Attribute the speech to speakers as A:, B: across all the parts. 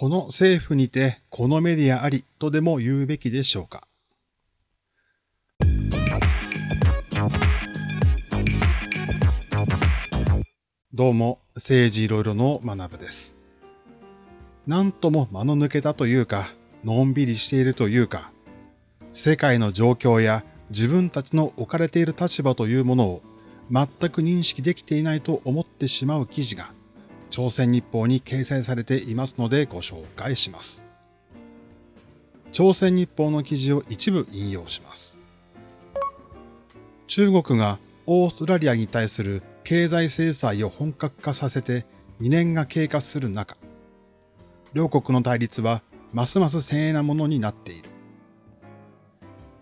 A: この政府にてこのメディアありとでも言うべきでしょうか？どうも、政治いろいろの学部です。なんとも間の抜けたというか、のんびりしているというか、世界の状況や自分たちの置かれている立場というものを全く認識できていないと思ってしまう記事が朝鮮日報に掲載されていますのでご紹介します。朝鮮日報の記事を一部引用します。中国がオーストラリアに対する経済制裁を本格化させて2年が経過する中、両国の対立はますます鮮鋭なものになっている。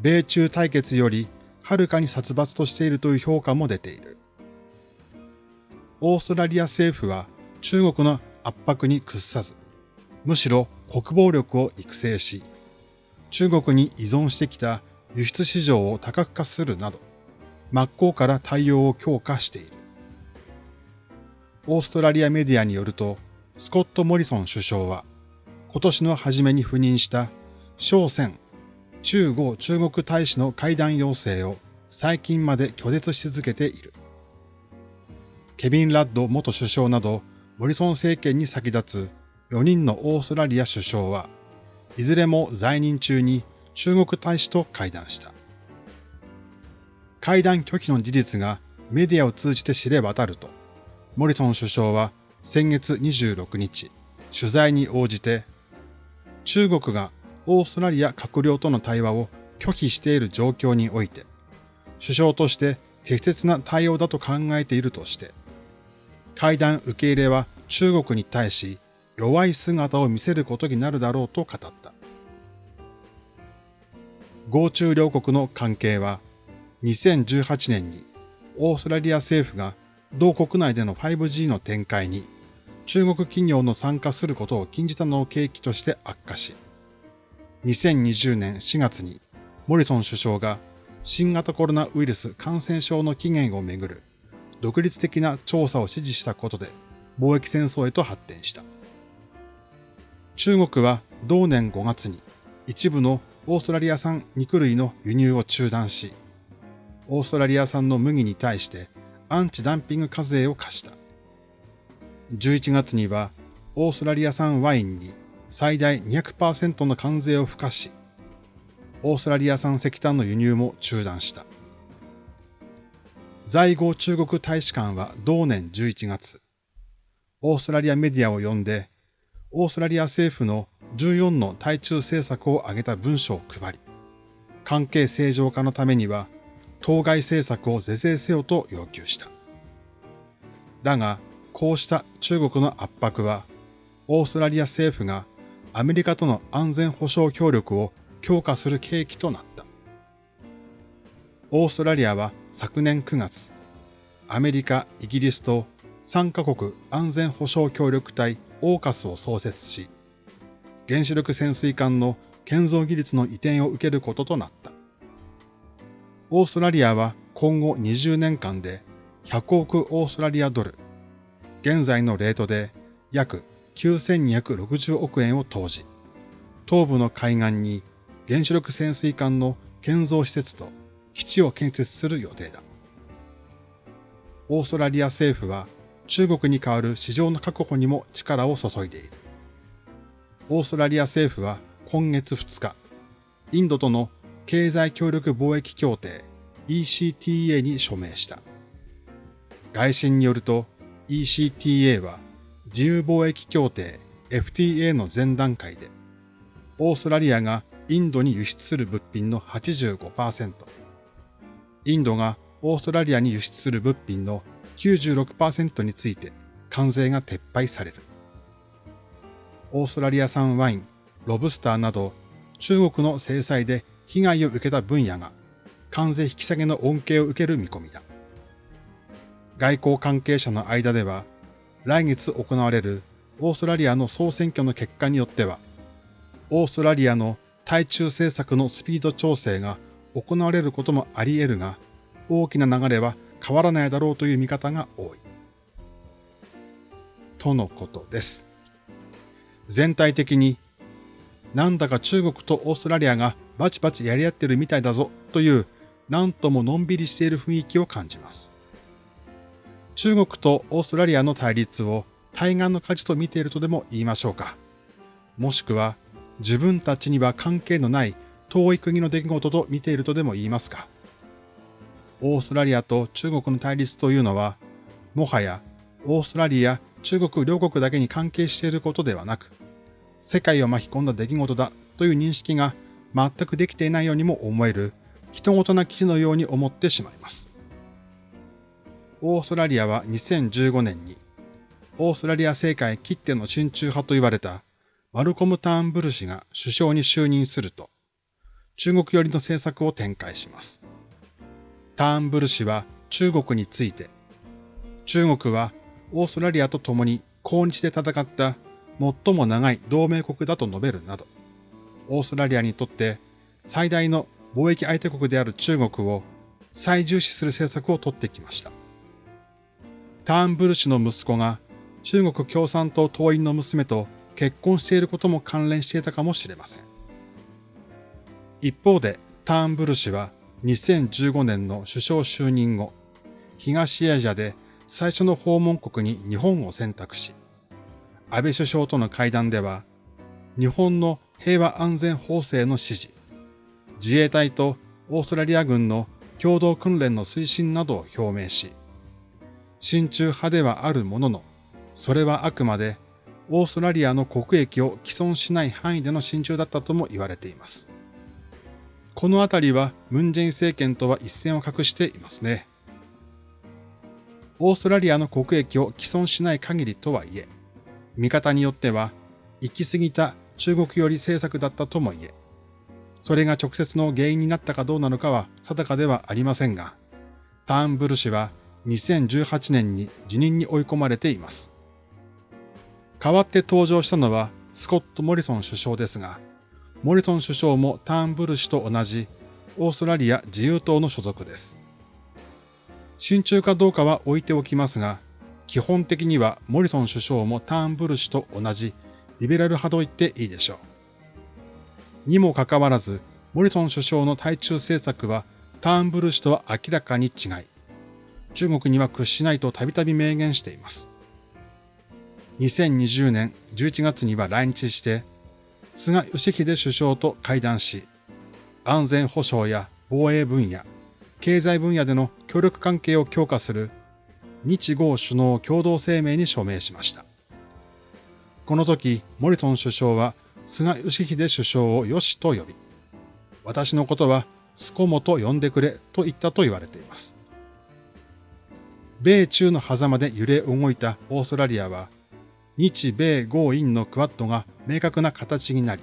A: 米中対決よりはるかに殺伐としているという評価も出ている。オーストラリア政府は中国の圧迫に屈さず、むしろ国防力を育成し、中国に依存してきた輸出市場を多角化するなど、真っ向から対応を強化している。オーストラリアメディアによると、スコット・モリソン首相は、今年の初めに赴任した商船中国中国大使の会談要請を最近まで拒絶し続けている。ケビン・ラッド元首相などモリソン政権に先立つ4人のオーストラリア首相は、いずれも在任中に中国大使と会談した。会談拒否の事実がメディアを通じて知れ渡ると、モリソン首相は先月26日、取材に応じて、中国がオーストラリア閣僚との対話を拒否している状況において、首相として適切な対応だと考えているとして、会談受け入れは中国に対し弱い姿を見せることになるだろうと語った。合中両国の関係は2018年にオーストラリア政府が同国内での 5G の展開に中国企業の参加することを禁じたのを契機として悪化し、2020年4月にモリソン首相が新型コロナウイルス感染症の起源をめぐる独立的な調査を指示したことで貿易戦争へと発展した。中国は同年5月に一部のオーストラリア産肉類の輸入を中断し、オーストラリア産の麦に対してアンチダンピング課税を課した。11月にはオーストラリア産ワインに最大200%の関税を付加し、オーストラリア産石炭の輸入も中断した。在郷中国大使館は同年11月、オーストラリアメディアを呼んで、オーストラリア政府の14の対中政策を挙げた文書を配り、関係正常化のためには、当該政策を是正せよと要求した。だが、こうした中国の圧迫は、オーストラリア政府がアメリカとの安全保障協力を強化する契機となった。オーストラリアは昨年9月、アメリカ、イギリスと3カ国安全保障協力隊オーカスを創設し、原子力潜水艦の建造技術の移転を受けることとなった。オーストラリアは今後20年間で100億オーストラリアドル、現在のレートで約9260億円を投じ、東部の海岸に原子力潜水艦の建造施設と基地を建設する予定だ。オーストラリア政府は中国に代わる市場の確保にも力を注いでいる。オーストラリア政府は今月2日、インドとの経済協力貿易協定 ECTA に署名した。外信によると ECTA は自由貿易協定 FTA の前段階で、オーストラリアがインドに輸出する物品の85%、インドがオーストラリアに輸出する物品の96%について関税が撤廃される。オーストラリア産ワイン、ロブスターなど中国の制裁で被害を受けた分野が関税引き下げの恩恵を受ける見込みだ。外交関係者の間では来月行われるオーストラリアの総選挙の結果によっては、オーストラリアの対中政策のスピード調整が行われることもあり得るが、大きな流れは変わらないだろうという見方が多い。とのことです。全体的になんだか中国とオーストラリアがバチバチやり合ってるみたいだぞというなんとものんびりしている雰囲気を感じます。中国とオーストラリアの対立を対岸の火事と見ているとでも言いましょうか。もしくは自分たちには関係のない遠い国の出来事と見ているとでも言いますか。オーストラリアと中国の対立というのは、もはやオーストラリア、中国両国だけに関係していることではなく、世界を巻き込んだ出来事だという認識が全くできていないようにも思える、人事な記事のように思ってしまいます。オーストラリアは2015年に、オーストラリア政界切手の親中派と言われたマルコム・ターンブル氏が首相に就任すると、中国寄りの政策を展開します。ターンブル氏は中国について、中国はオーストラリアと共に抗日で戦った最も長い同盟国だと述べるなど、オーストラリアにとって最大の貿易相手国である中国を最重視する政策を取ってきました。ターンブル氏の息子が中国共産党党員の娘と結婚していることも関連していたかもしれません。一方で、ターンブル氏は2015年の首相就任後、東アジアで最初の訪問国に日本を選択し、安倍首相との会談では、日本の平和安全法制の支持、自衛隊とオーストラリア軍の共同訓練の推進などを表明し、親中派ではあるものの、それはあくまでオーストラリアの国益を既存しない範囲での親中だったとも言われています。このあたりはムンジェイン政権とは一線を画していますね。オーストラリアの国益を既存しない限りとはいえ、見方によっては行き過ぎた中国寄り政策だったとも言え、それが直接の原因になったかどうなのかは定かではありませんが、ターンブル氏は2018年に辞任に追い込まれています。代わって登場したのはスコット・モリソン首相ですが、モリソン首相もターンブル氏と同じオーストラリア自由党の所属です。親中かどうかは置いておきますが、基本的にはモリソン首相もターンブル氏と同じリベラル派と言っていいでしょう。にもかかわらず、モリソン首相の対中政策はターンブル氏とは明らかに違い、中国には屈しないとたびたび明言しています。2020年11月には来日して、菅義偉首相と会談し、安全保障や防衛分野、経済分野での協力関係を強化する日豪首脳共同声明に署名しました。この時、モリソン首相は菅義偉首相をよしと呼び、私のことはスコモと呼んでくれと言ったと言われています。米中の狭間で揺れ動いたオーストラリアは、日米豪印のクワッドが明確な形になり、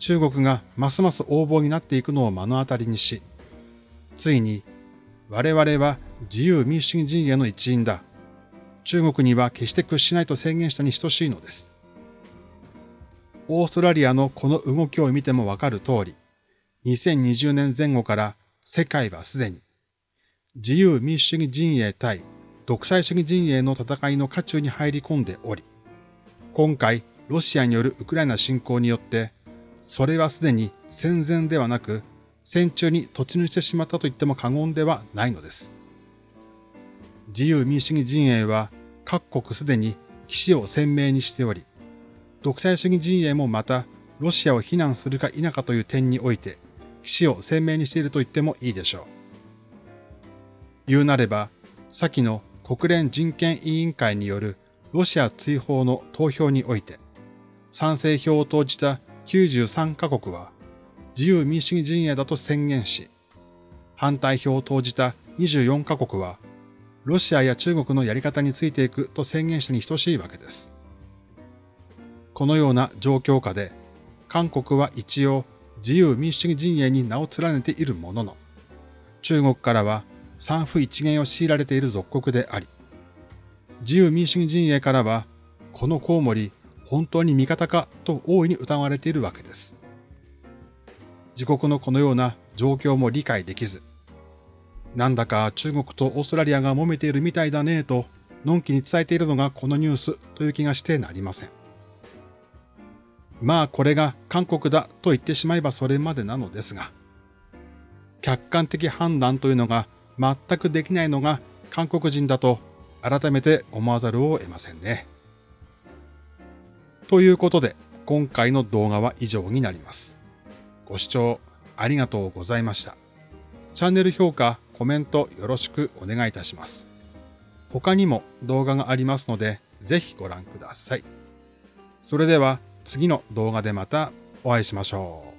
A: 中国がますます横暴になっていくのを目の当たりにし、ついに我々は自由民主主義陣営の一員だ。中国には決して屈しないと宣言したに等しいのです。オーストラリアのこの動きを見てもわかる通り、2020年前後から世界はすでに自由民主主義陣営対独裁主義陣営の戦いの渦中に入り込んでおり、今回ロシアによるウクライナ侵攻によって、それはすでに戦前ではなく戦中に突入してしまったと言っても過言ではないのです。自由民主主義陣営は各国すでに騎士を鮮明にしており、独裁主義陣営もまたロシアを非難するか否かという点において、騎士を鮮明にしていると言ってもいいでしょう。言うなれば、先の国連人権委員会によるロシア追放の投票において、賛成票を投じた93カ国は自由民主主義陣営だと宣言し、反対票を投じた24カ国はロシアや中国のやり方についていくと宣言したに等しいわけです。このような状況下で、韓国は一応自由民主主義陣営に名を連ねているものの、中国からは三不一元を強いられている属国であり、自由民主主義陣営からは、このコウモリ、本当に味方かと大いに疑われているわけです。自国のこのような状況も理解できず、なんだか中国とオーストラリアが揉めているみたいだねと、のんきに伝えているのがこのニュースという気がしてなりません。まあこれが韓国だと言ってしまえばそれまでなのですが、客観的判断というのが全くできないのが韓国人だと改めて思わざるを得ませんね。ということで今回の動画は以上になります。ご視聴ありがとうございました。チャンネル評価、コメントよろしくお願いいたします。他にも動画がありますのでぜひご覧ください。それでは次の動画でまたお会いしましょう。